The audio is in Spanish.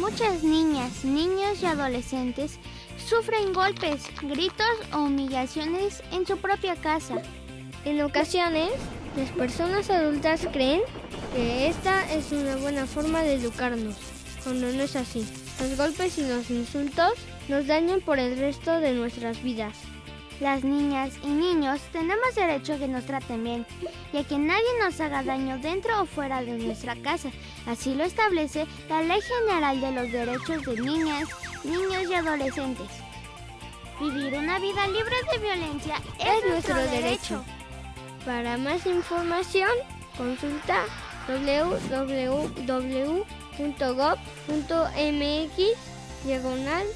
Muchas niñas, niños y adolescentes sufren golpes, gritos o humillaciones en su propia casa. En ocasiones, las personas adultas creen que esta es una buena forma de educarnos, cuando no es así. Los golpes y los insultos nos dañan por el resto de nuestras vidas. Las niñas y niños tenemos derecho a que nos traten bien y a que nadie nos haga daño dentro o fuera de nuestra casa. Así lo establece la Ley General de los Derechos de Niñas, Niños y Adolescentes. Vivir una vida libre de violencia es, nuestro, derecho. Para más información, consulta www.gov.mx diagonal.